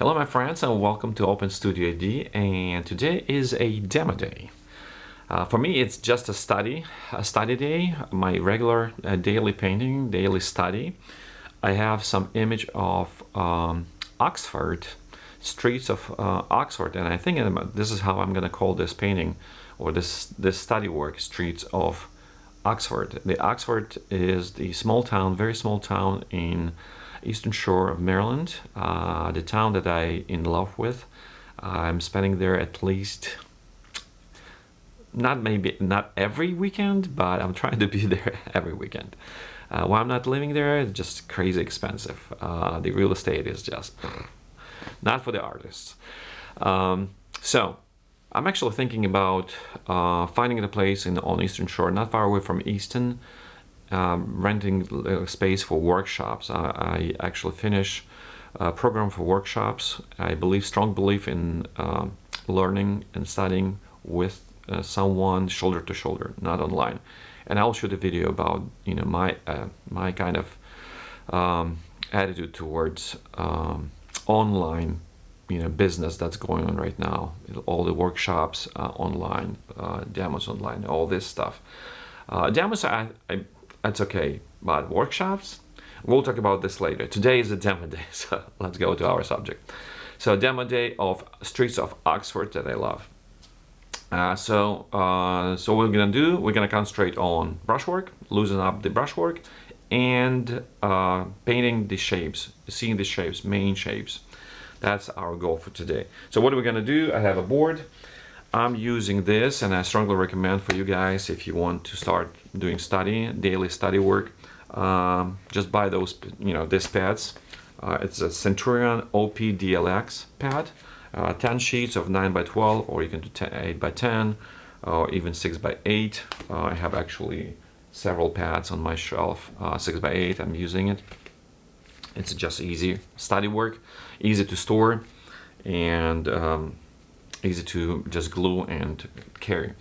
Hello my friends and welcome to Open Studio AD and today is a demo day. Uh, for me it's just a study, a study day, my regular uh, daily painting, daily study. I have some image of um, Oxford, streets of uh, Oxford and I think this is how I'm gonna call this painting or this, this study work, streets of Oxford. The Oxford is the small town, very small town in eastern shore of Maryland, uh, the town that I in love with. I'm spending there at least not maybe not every weekend, but I'm trying to be there every weekend. Uh, while I'm not living there, it's just crazy expensive. Uh, the real estate is just not for the artists. Um, so I'm actually thinking about uh, finding a place in on Eastern Shore, not far away from Easton, um, renting space for workshops. I, I, actually finish a program for workshops. I believe, strong belief in uh, learning and studying with uh, someone shoulder to shoulder, not online. And I'll shoot a video about you know my uh, my kind of um, attitude towards um, online you know business that's going on right now. All the workshops uh, online, uh, demos online, all this stuff. Uh, demos, I, I that's okay. But workshops, we'll talk about this later. Today is a demo day, so let's go to our subject. So demo day of Streets of Oxford that I love. Uh, so, uh, so what we're gonna do, we're gonna concentrate on brushwork, loosen up the brushwork, and uh, painting the shapes, seeing the shapes, main shapes. That's our goal for today. So what are we gonna do? I have a board. I'm using this and I strongly recommend for you guys if you want to start doing study, daily study work, um, just buy those, you know, these pads. Uh, it's a Centurion OP-DLX pad, uh, 10 sheets of 9 by 12 or you can do 10, 8 by 10 or even 6 by 8. Uh, I have actually several pads on my shelf, uh, 6 by 8 I'm using it. It's just easy study work, easy to store and um, easy to just glue and carry.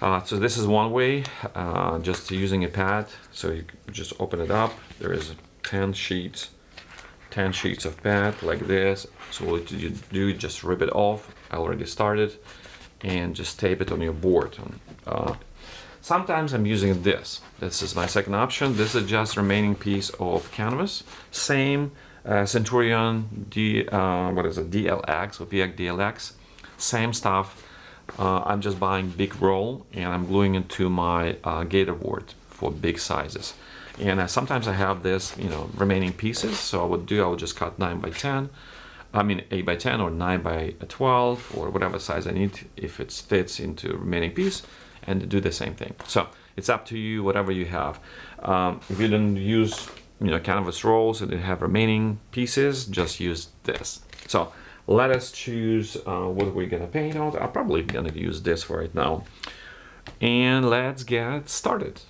Uh, so this is one way, uh, just using a pad. So you just open it up. There is 10 sheets, 10 sheets of pad like this. So what you do, just rip it off. I already started and just tape it on your board. Uh, sometimes I'm using this. This is my second option. This is just remaining piece of canvas. Same uh, Centurion D, uh, what is it, DLX or VX DLX same stuff. Uh, I'm just buying big roll and I'm gluing it to my uh, gator board for big sizes. And sometimes I have this, you know, remaining pieces. So I would do, I would just cut 9 by 10. I mean 8 by 10 or 9 by 12 or whatever size I need if it fits into remaining piece and do the same thing. So it's up to you, whatever you have. Um, if you don't use, you know, canvas rolls and you have remaining pieces, just use this. So let us choose uh, what we're gonna paint on. I'm probably gonna use this right now. And let's get started.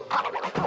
Ha ha ha ha!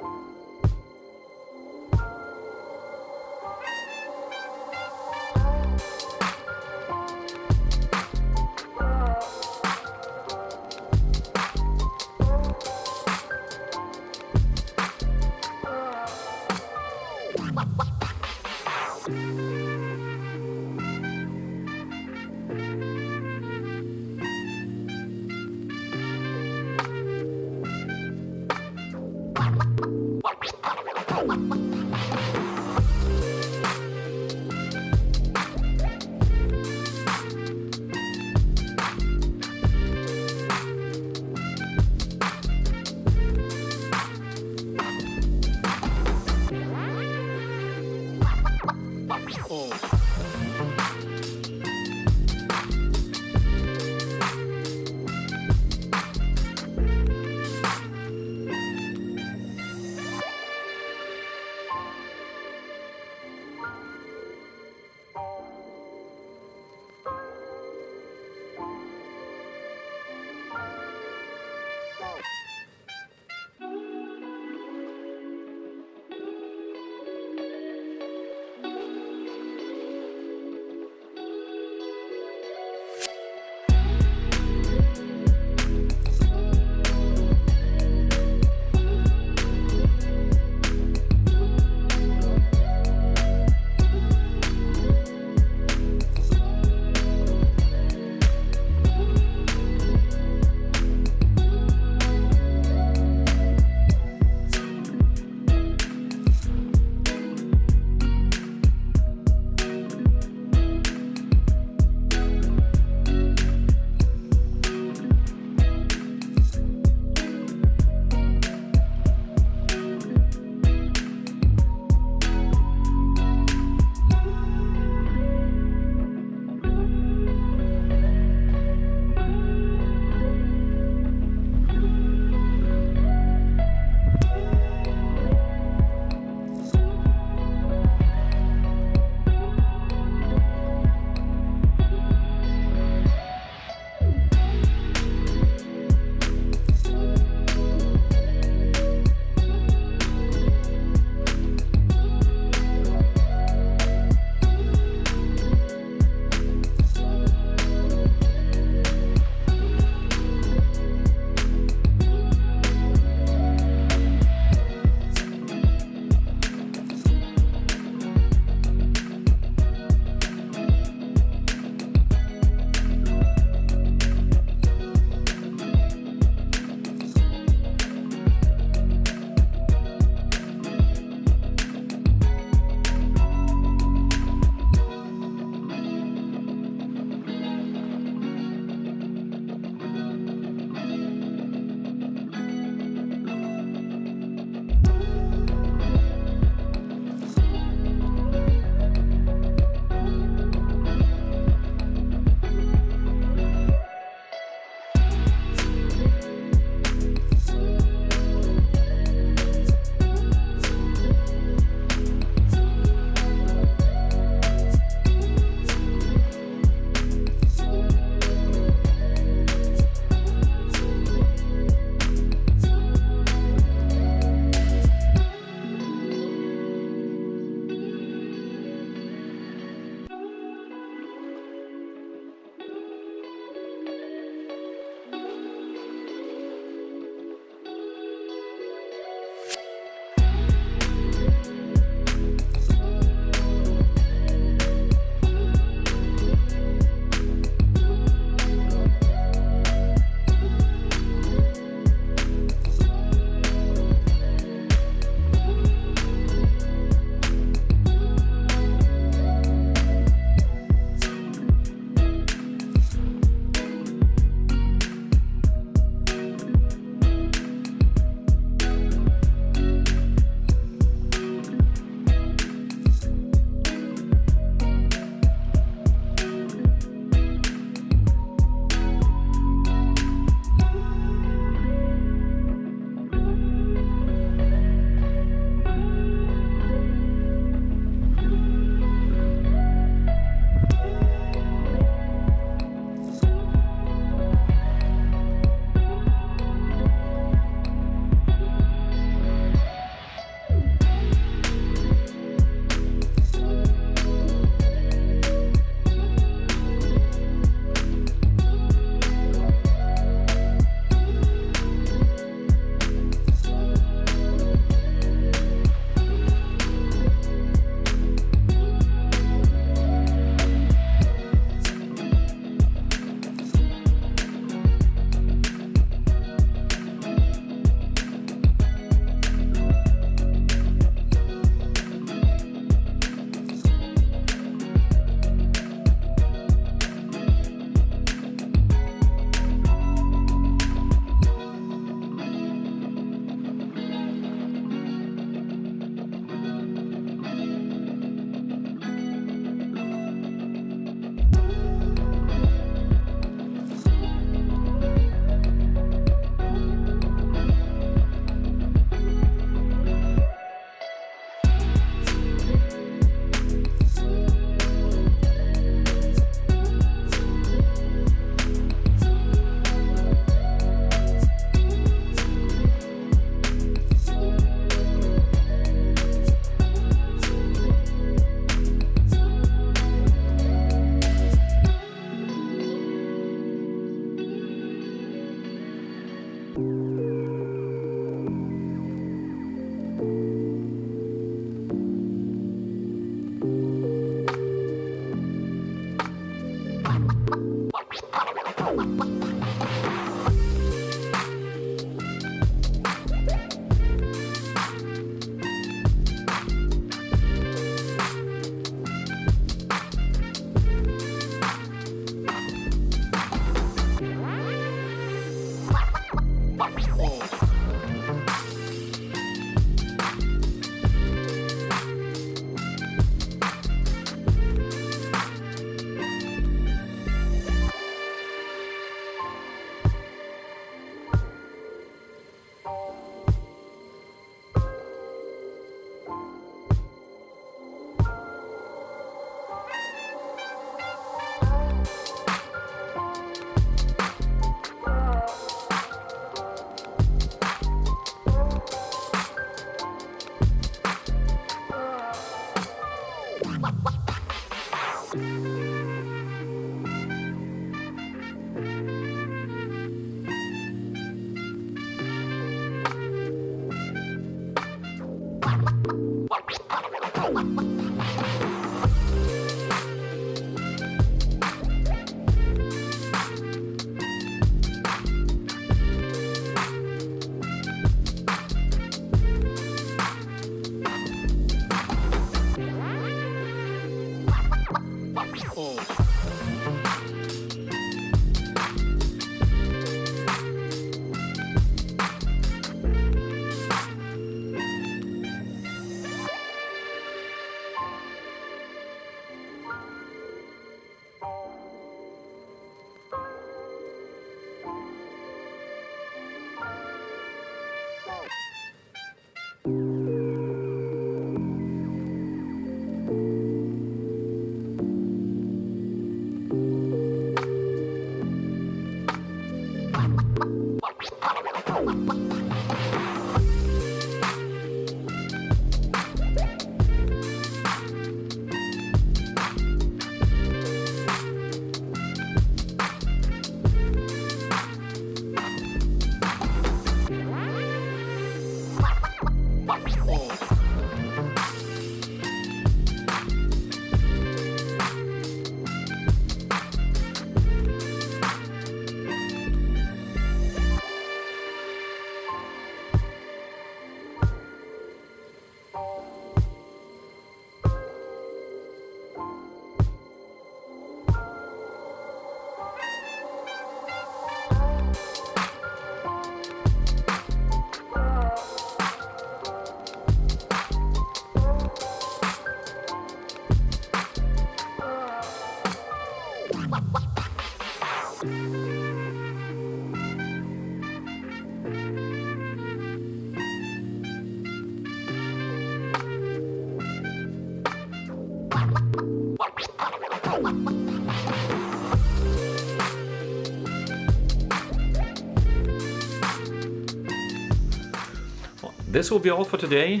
This will be all for today.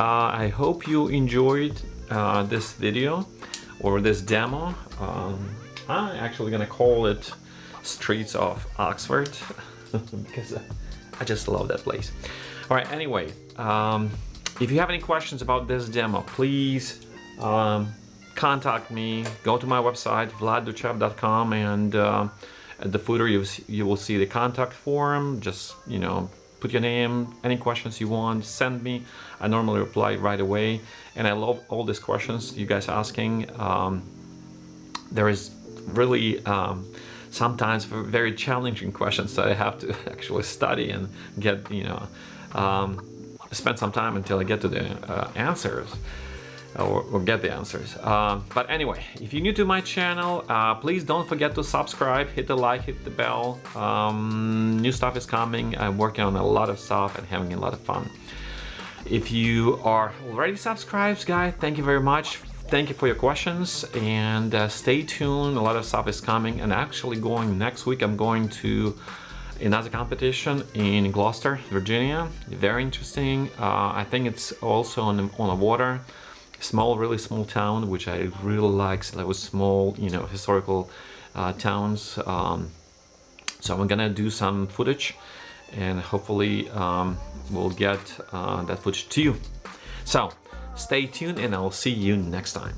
Uh, I hope you enjoyed uh, this video or this demo. Um, I'm actually gonna call it Streets of Oxford because I just love that place. All right, anyway, um, if you have any questions about this demo, please um, contact me. Go to my website, vladduchev.com and uh, at the footer you, you will see the contact form. Just, you know, put your name, any questions you want, send me. I normally reply right away. And I love all these questions you guys asking. Um, there is really um, sometimes very challenging questions that I have to actually study and get, you know, um, spend some time until I get to the uh, answers or, or, get the answers. Uh, but anyway, if you're new to my channel, uh, please don't forget to subscribe, hit the like, hit the bell. Um, new stuff is coming. I'm working on a lot of stuff and having a lot of fun. If you are already subscribed, guys, thank you very much. Thank you for your questions and uh, stay tuned. A lot of stuff is coming and actually going next week. I'm going to another competition in Gloucester, Virginia. Very interesting. Uh, I think it's also on, on the water small, really small town, which I really like. So that was small, you know, historical uh, towns. Um, so I'm gonna do some footage and hopefully um, we'll get uh, that footage to you. So stay tuned and I'll see you next time.